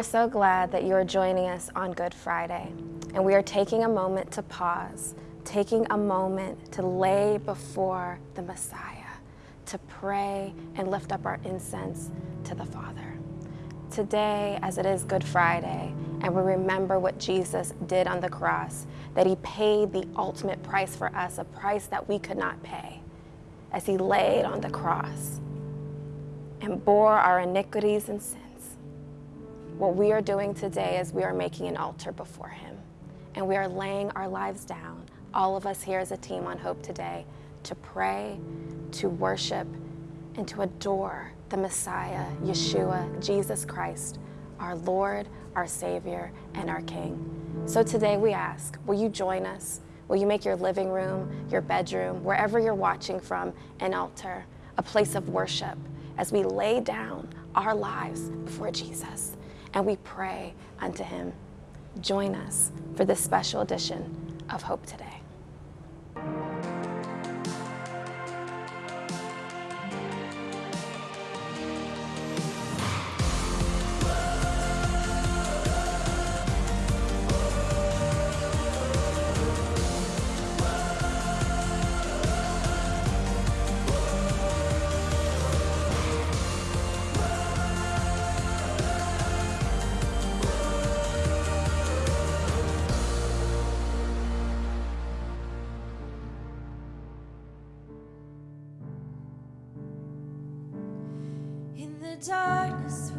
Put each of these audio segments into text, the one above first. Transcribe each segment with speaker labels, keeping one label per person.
Speaker 1: are so glad that you are joining us on Good Friday, and we are taking a moment to pause, taking a moment to lay before the Messiah, to pray and lift up our incense to the Father. Today, as it is Good Friday, and we remember what Jesus did on the cross, that he paid the ultimate price for us, a price that we could not pay, as he laid on the cross and bore our iniquities and sins. What we are doing today is we are making an altar before him, and we are laying our lives down, all of us here as a team on Hope today, to pray, to worship, and to adore the Messiah, Yeshua, Jesus Christ, our Lord, our Savior, and our King. So today we ask, will you join us? Will you make your living room, your bedroom, wherever you're watching from, an altar, a place of worship, as we lay down our lives before Jesus and we pray unto him. Join us for this special edition of Hope Today.
Speaker 2: Darkness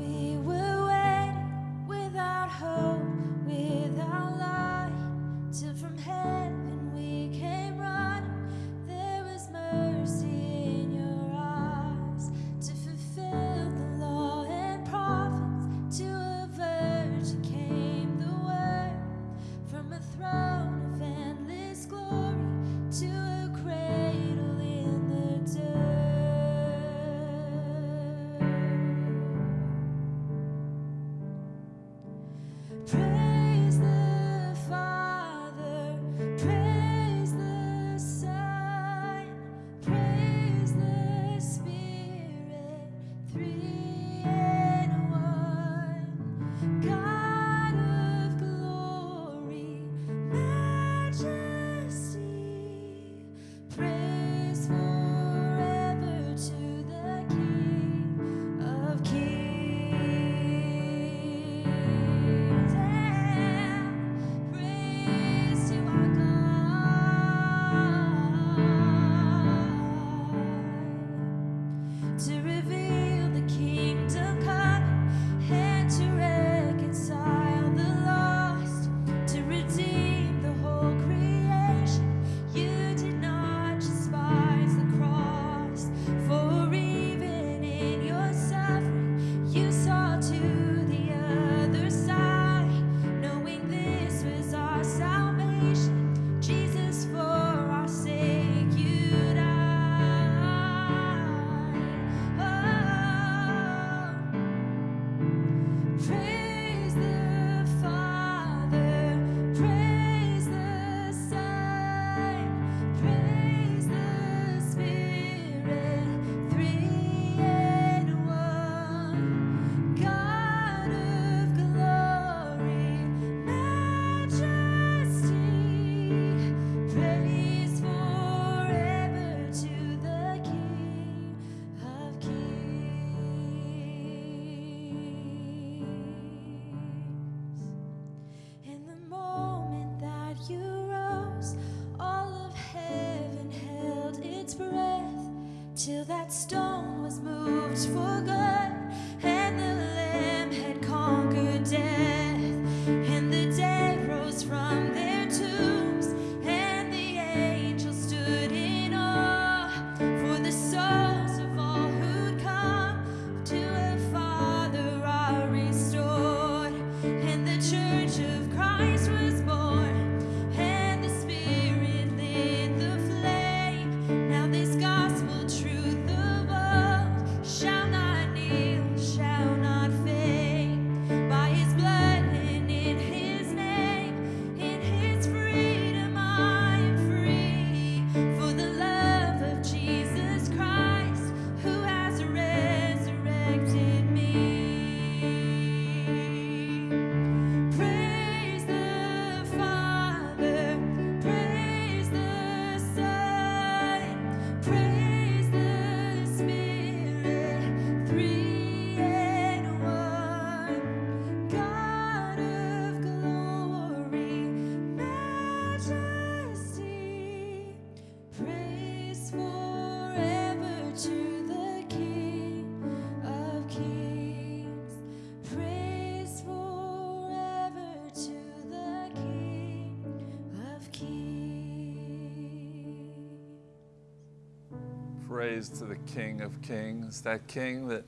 Speaker 2: praise to the King of Kings, that
Speaker 3: King that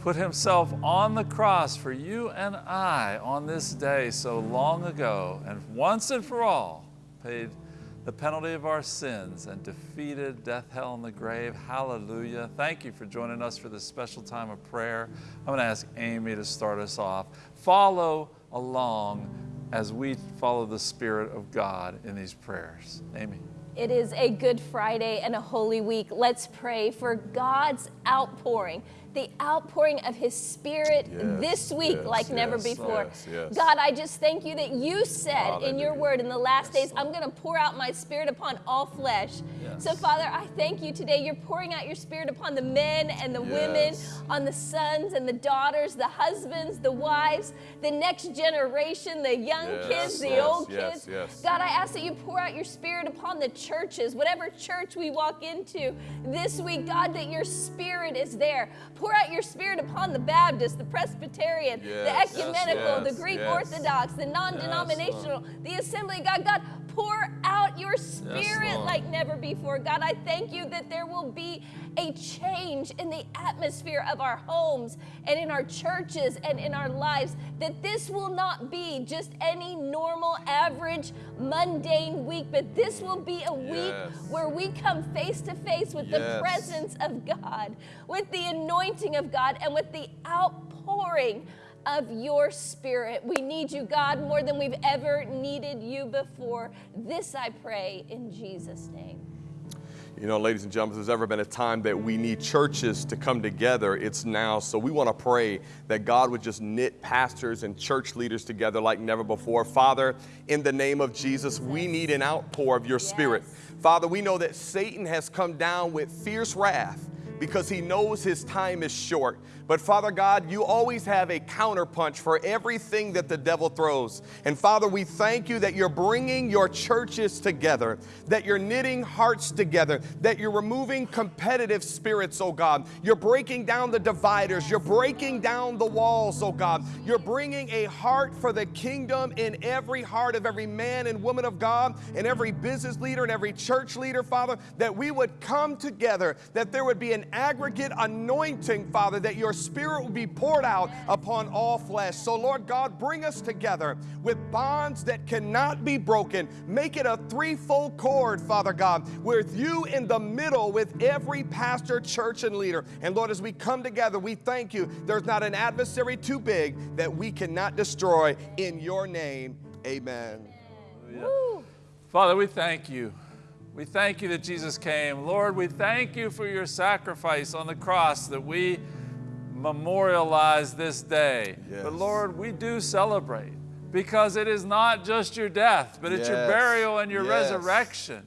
Speaker 3: put himself on the cross for you and I on this day so long ago, and once and for all paid the penalty of our sins and defeated death, hell, and the grave. Hallelujah. Thank you for joining us for this special time of prayer. I'm going to ask Amy to start us off. Follow along as we follow the Spirit of God in these prayers. Amy.
Speaker 4: It is a Good Friday and a Holy Week. Let's pray for God's outpouring the outpouring of His Spirit
Speaker 5: Yes,
Speaker 4: this week
Speaker 5: yes,
Speaker 4: like never before.
Speaker 5: yes, yes.
Speaker 4: God, I just thank you that you said in your word in the last
Speaker 5: Yes,
Speaker 4: days, I'm going to pour out my Spirit upon all flesh.
Speaker 3: Yes.
Speaker 4: So, Father, I thank you today. You're pouring out your Spirit upon the men and the women, on the sons and the daughters, the husbands, the wives, the next generation, the young
Speaker 5: Yes,
Speaker 4: kids, the
Speaker 5: yes,
Speaker 4: old
Speaker 5: yes,
Speaker 4: kids.
Speaker 5: yes.
Speaker 4: God, I ask that you pour out your spirit upon the churches, whatever church we walk into this week, God, that your spirit is there. Pour out your spirit upon the Baptist, the Presbyterian,
Speaker 5: Yes,
Speaker 4: the ecumenical,
Speaker 5: yes,
Speaker 4: the Greek
Speaker 5: yes.
Speaker 4: Orthodox, the non denominational, the assembly. God, God, pour out your spirit like never before. God, I thank you that there will be a change in the atmosphere of our homes and in our churches and in our lives. That this will not be just any normal, average, mundane week, but this will be a week
Speaker 5: Yes.
Speaker 4: where we come face to face with the presence of God, with the anointing of God, and with the outpouring of your spirit. We need you, God, more than we've ever needed you before. This I pray in Jesus' name.
Speaker 5: You know, ladies and gentlemen, if there's ever been a time that we need churches to come together, it's now. So we want to pray that God would just knit pastors and church leaders together like never before. Father, in the name of Jesus, we need an outpour of your spirit. Father, we know that Satan has come down with fierce wrath because he knows his time is short. But Father God, you always have a counterpunch for everything that the devil throws. And Father, we thank you that you're bringing your churches together, that you're knitting hearts together, that you're removing competitive spirits, oh God. You're breaking down the dividers, you're breaking down the walls, oh God. You're bringing a heart for the kingdom in every heart of every man and woman of God, and every business leader and every church leader, Father, that we would come together, that there would be an aggregate anointing, Father, that your spirit will be poured out upon all flesh. So, Lord God, bring us together with bonds that cannot be broken. Make it a threefold cord, Father God, with you in the middle with every pastor, church, and leader. And Lord, as we come together, we thank you. There's not an adversary too big that we cannot destroy. In your name, amen.
Speaker 4: Woo.
Speaker 3: Father, we thank you. We thank you that Jesus came. Lord, we thank you for your sacrifice on the cross that we memorialize this day.
Speaker 5: Yes.
Speaker 3: But Lord, we do celebrate because it is not just your death, but it's your burial and your
Speaker 5: Yes.
Speaker 3: resurrection.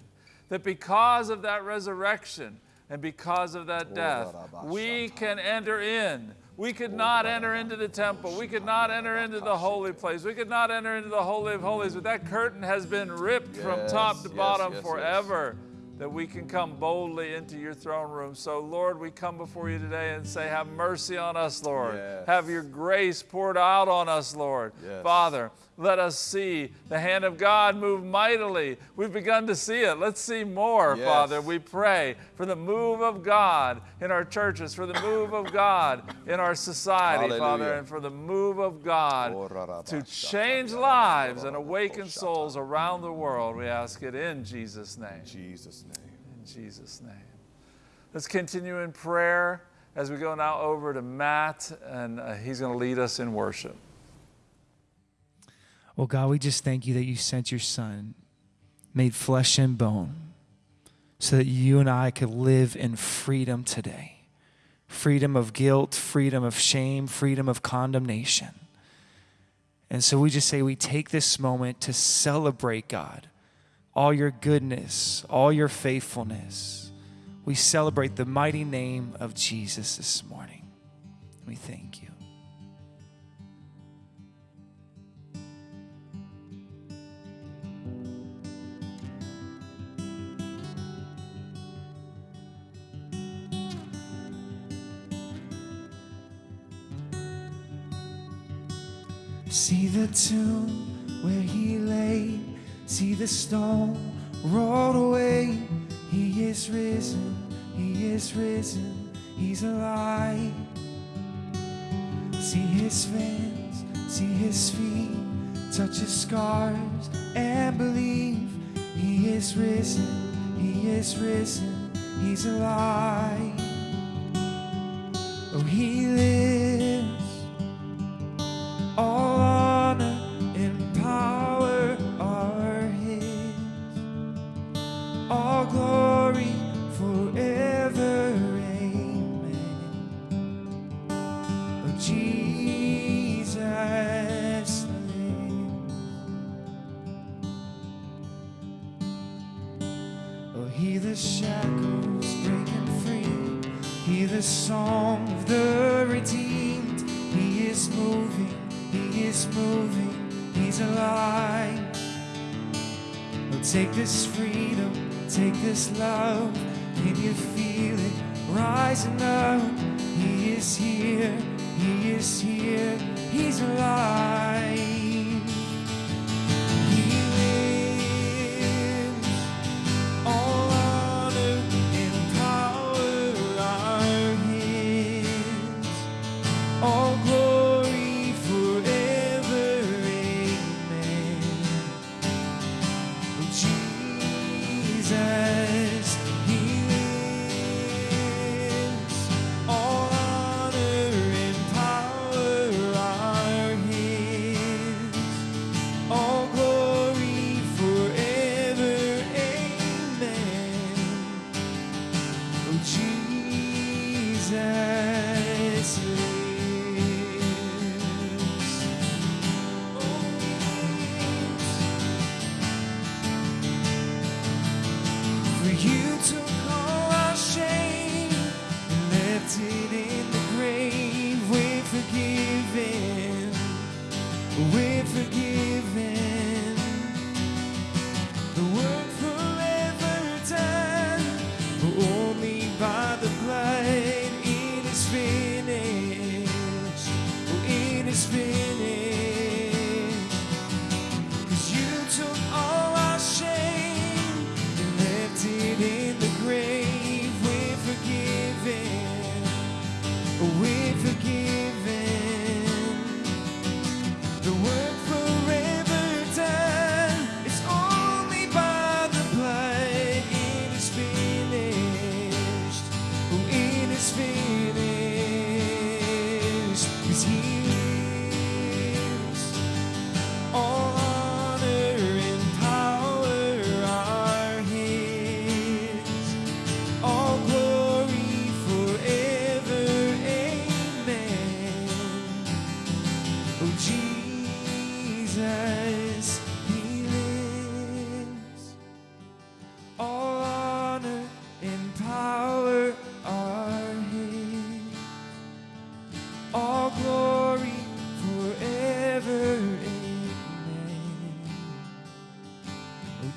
Speaker 3: That because of that resurrection and because of that oh, death, we can enter in. We could not enter into the temple. We could not enter into the holy place. We could not enter into the Holy of Holies. But that curtain has been ripped from top to
Speaker 5: yes,
Speaker 3: bottom
Speaker 5: yes, yes.
Speaker 3: forever that we can come boldly into your throne room. So, Lord, we come before you today and say, Have mercy on us, Lord.
Speaker 5: Yes.
Speaker 3: Have your grace poured out on us, Lord.
Speaker 5: Yes.
Speaker 3: Father, let us see the hand of God move mightily. We've begun to see it. Let's see more,
Speaker 5: Yes.
Speaker 3: Father. We pray for the move of God in our churches, for the move of God in our society, Father, and for the move of God to change lives and awaken souls around the world. We ask it in Jesus' name.
Speaker 5: Jesus' name.
Speaker 3: In Jesus' name. Let's continue in prayer as we go now over to Matt, and uh, he's going to lead us in worship.
Speaker 6: Well, God, we just thank you that you sent your son, made flesh and bone, so that you and I could live in freedom today freedom of guilt, freedom of shame, freedom of condemnation. And so we just say we take this moment to celebrate, God, all your goodness, all your faithfulness. We celebrate the mighty name of Jesus this morning. We thank you. See the tomb where he lay, see the stone rolled away. He is risen, He is risen, He's alive. See His hands, see His feet, touch His scars, and believe He is risen, He is risen, He's alive. Oh, He lives. All hear the shackles breaking free. Hear the song of the redeemed. He is moving, he is moving, he's alive. Oh, take this freedom, take this love. Can you feel it rising up? He is here, he is here, he's alive.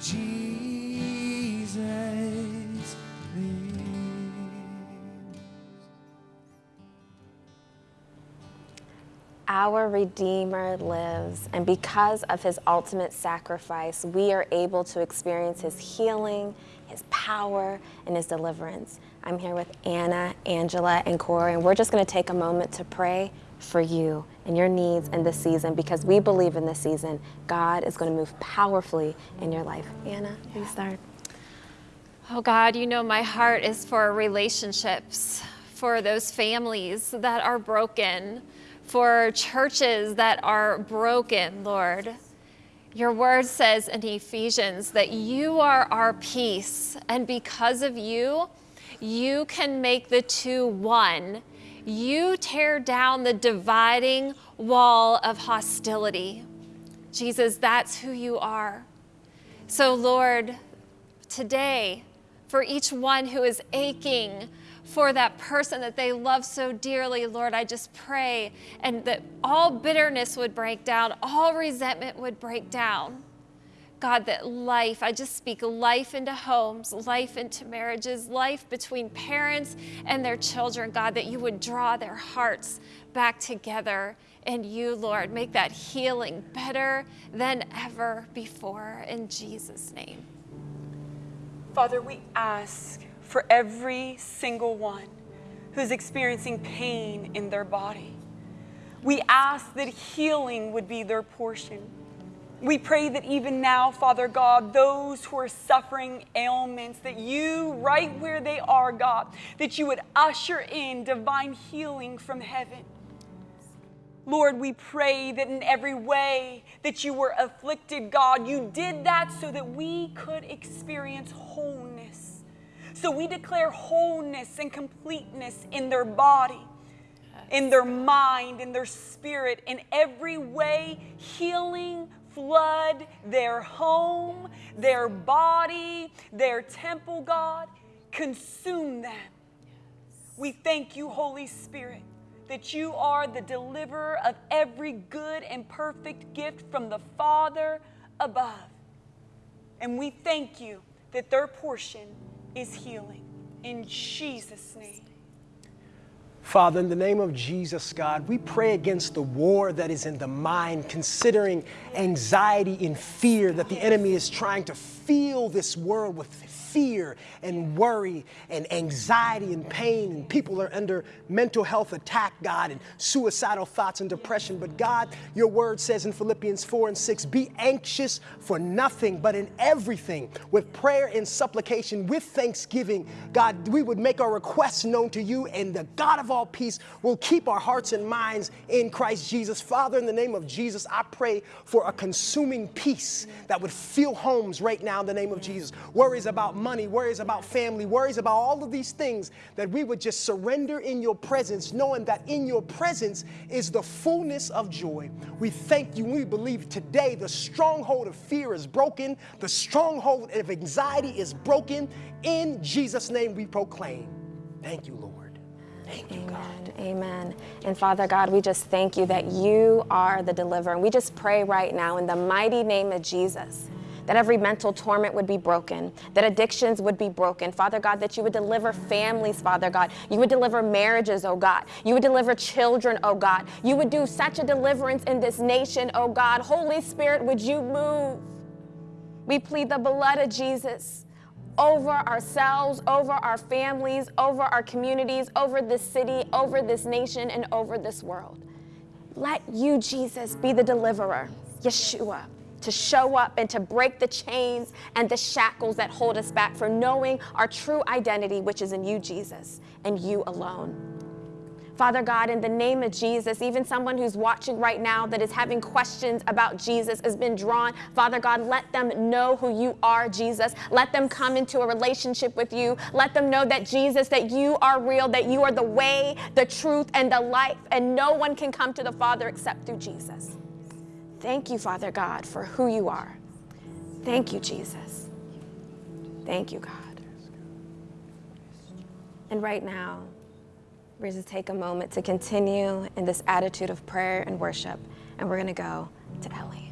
Speaker 6: Jesus lives.
Speaker 1: Our Redeemer lives, and because of his ultimate sacrifice, we are able to experience his healing, his power, and his deliverance. I'm here with Anna, Angela, and Corey, and we're just going to take a moment to pray for you and your needs in this season because we believe in this season God is going to move powerfully in your life. Anna, you start.
Speaker 7: Oh God, you know my heart is for relationships, for those families that are broken, for churches that are broken, Lord. Your word says in Ephesians that you are our peace, and because of you, you can make the two one. You tear down the dividing wall of hostility. Jesus, that's who you are. So, Lord, today, for each one who is aching for that person that they love so dearly, Lord, I just pray and that all bitterness would break down, all resentment would break down. God, that life, I just speak life into homes, life into marriages, life between parents and their children, God, that you would draw their hearts back together in you, Lord. Make that healing better than ever before. In Jesus' name.
Speaker 8: Father, we ask for every single one who's experiencing pain in their body. We ask that healing would be their portion. We pray that even now, Father God, those who are suffering ailments, that you, right where they are, God, that you would usher in divine healing from heaven. Lord, we pray that in every way that you were afflicted, God, you did that so that we could experience wholeness. So we declare wholeness and completeness in their body, in their mind, in their spirit, in every way, healing, flood their home, their body, their temple, God. Consume them. We thank you, Holy Spirit that you are the deliverer of every good and perfect gift from the Father above. And we thank you that their portion is healing. In Jesus' name.
Speaker 9: Father, in the name of Jesus, God, we pray against the war that is in the mind, considering anxiety and fear that the enemy is trying to fill this world with fear and worry and anxiety and pain, and people are under mental health attack, God, and suicidal thoughts and depression. But God, your word says in Philippians 4 and 6 be anxious for nothing, but in everything, with prayer and supplication, with thanksgiving, God, we would make our requests known to you, and the God of all peace will keep our hearts and minds in Christ Jesus. Father, in the name of Jesus, I pray for a consuming peace that would fill homes right now in the name of Jesus. Worries about money, worries about family, worries about all of these things, that we would just surrender in your presence, knowing that in your presence is the fullness of joy. We thank you. We believe today the stronghold of fear is broken, the stronghold of anxiety is broken. In Jesus' name we proclaim. Thank you, Lord. Thank you, God.
Speaker 1: Amen. And Father God, we just thank you that you are the deliverer. And we just pray right now in the mighty name of Jesus that every mental torment would be broken, that addictions would be broken. Father God, that you would deliver families, Father God. You would deliver marriages, oh God. You would deliver children, oh God. You would do such a deliverance in this nation, oh God. Holy Spirit, would you move? We plead the blood of Jesus over ourselves, over our families, over our communities, over this city, over this nation, and over this world. Let you, Jesus, be the deliverer, Yeshua to show up and to break the chains and the shackles that hold us back from knowing our true identity, which is in you, Jesus, and you alone. Father God, in the name of Jesus, even someone who's watching right now that is having questions about Jesus has been drawn. Father God, let them know who you are, Jesus. Let them come into a relationship with you. Let them know that Jesus, that you are real, that you are the way, the truth, and the life, and no one can come to the Father except through Jesus. Thank you, Father God, for who you are. Thank you, Jesus. Thank you, God. And right now, we're going to take a moment to continue in this attitude of prayer and worship, and we're going to go to Ellie.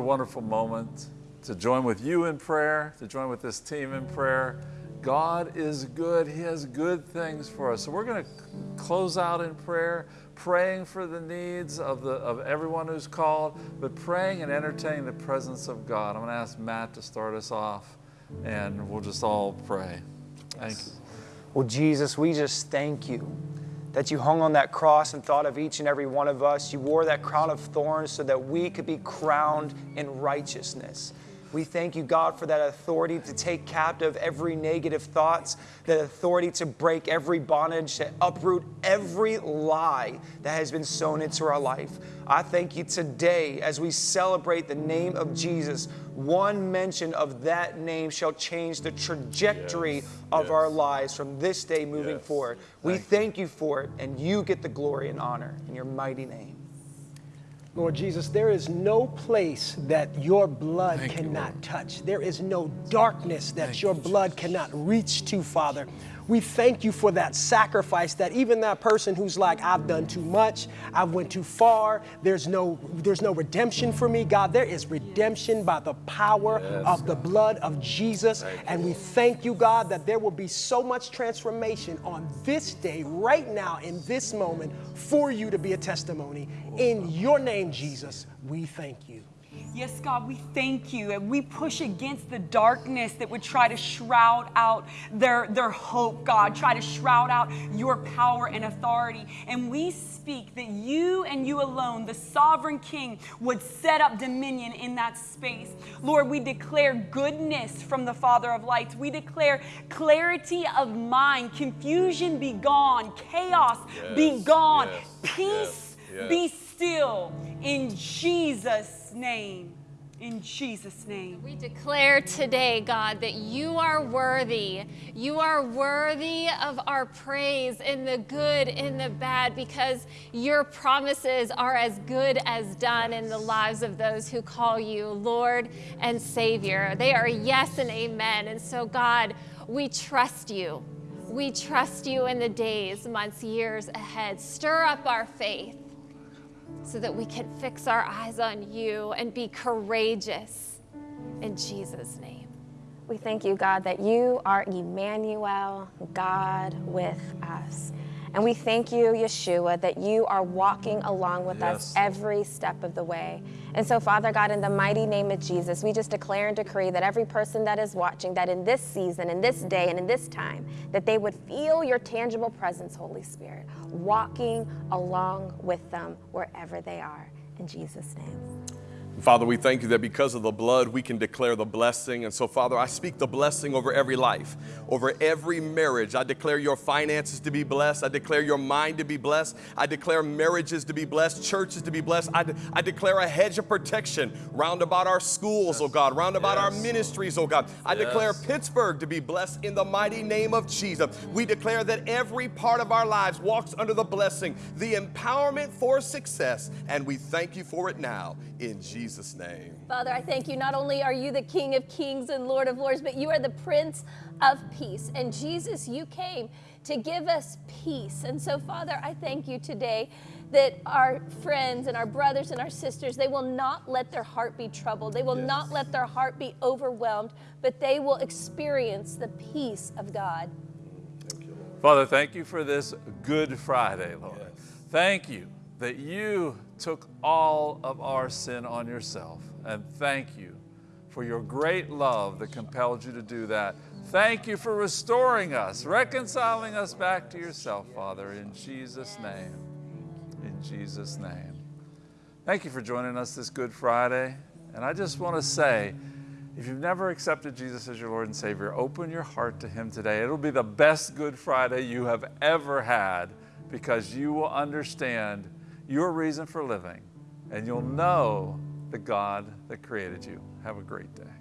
Speaker 2: A
Speaker 3: wonderful moment to join with you in prayer, to join with this team in prayer. God is good. He has good things for us. So we're going to close out in prayer, praying for the needs of, the, of everyone who's called, but praying and entertaining the presence of God. I'm going to ask Matt to start us off, and we'll just all pray. Thank you.
Speaker 10: Well, Jesus, we just thank you that you hung on that cross and thought of each and every one of us. You wore that crown of thorns so that we could be crowned in righteousness. We thank you, God, for that authority to take captive every negative thoughts, that authority to break every bondage, to uproot every lie that has been sown into our life. I thank you today as we celebrate the name of Jesus. One mention of that name shall change the trajectory
Speaker 3: Yes,
Speaker 10: of
Speaker 3: yes.
Speaker 10: our lives from this day moving
Speaker 3: Yes.
Speaker 10: forward. We
Speaker 3: Thank you.
Speaker 10: thank you for it, and you get the glory and honor in your mighty name.
Speaker 9: Lord Jesus, there is no place that your blood
Speaker 3: Thank
Speaker 9: cannot
Speaker 3: Lord.
Speaker 9: touch. There is no darkness that
Speaker 3: Thank
Speaker 9: your
Speaker 3: you,
Speaker 9: blood cannot reach to, Father. We thank you for that sacrifice that even that person who's like, I've done too much, I've went too far, there's no, there's no redemption for me. God, there is redemption by the power
Speaker 3: Yes,
Speaker 9: of the blood of Jesus. and we thank you, God, that there will be so much transformation on this day, right now, in this moment, for you to be a testimony. In your name, Jesus, we thank you.
Speaker 8: Yes, God, we thank you. And we push against the darkness that would try to shroud out their, their hope, God, try to shroud out your power and authority. And we speak that you and you alone, the sovereign King, would set up dominion in that space. Lord, we declare goodness from the Father of lights. We declare clarity of mind, confusion be gone, chaos be gone,
Speaker 3: yes,
Speaker 8: peace
Speaker 3: yes, yes.
Speaker 8: be still in Jesus' name. In Jesus' name.
Speaker 7: We declare today, God, that you are worthy. You are worthy of our praise in the good, in the bad, because your promises are as good as done in the lives of those who call you Lord and Savior. They are yes and amen. And so, God, we trust you. We trust you in the days, months, years ahead. Stir up our faith so that we can fix our eyes on you and be courageous in Jesus' name.
Speaker 1: We thank you, God, that you are Emmanuel, God with us. And we thank you, Yeshua, that you are walking along with us every step of the way. And so, Father God, in the mighty name of Jesus, we just declare and decree that every person that is watching, that in this season, in this day, and in this time, that they would feel your tangible presence, Holy Spirit, walking along with them wherever they are. In Jesus' name.
Speaker 5: Father, we thank you that because of the blood, we can declare the blessing. And so, Father, I speak the blessing over every life, over every marriage. I declare your finances to be blessed. I declare your mind to be blessed. I declare marriages to be blessed, churches to be blessed. I, de- I declare a hedge of protection round about our schools, oh God, round about our ministries, oh God. I declare Pittsburgh to be blessed in the mighty name of Jesus. We declare that every part of our lives walks under the blessing, the empowerment for success, and we thank you for it now in Jesus' name.
Speaker 4: Father, I thank you. Not only are you the King of kings and Lord of lords, but you are the Prince of peace. And Jesus, you came to give us peace. And so, Father, I thank you today that our friends and our brothers and our sisters, they will not let their heart be troubled. They will not let their heart be overwhelmed, but they will experience the peace of God.
Speaker 3: Thank you, Father, thank you for this Good Friday, Lord. Thank you that you took all of our sin on yourself. And thank you for your great love that compelled you to do that. Thank you for restoring us, reconciling us back to yourself, Father, in Jesus' name. In Jesus' name. Thank you for joining us this Good Friday. And I just want to say, if you've never accepted Jesus as your Lord and Savior, open your heart to Him today. It'll be the best Good Friday you have ever had because you will understand your reason for living and you'll know the God that created you. Have a great day.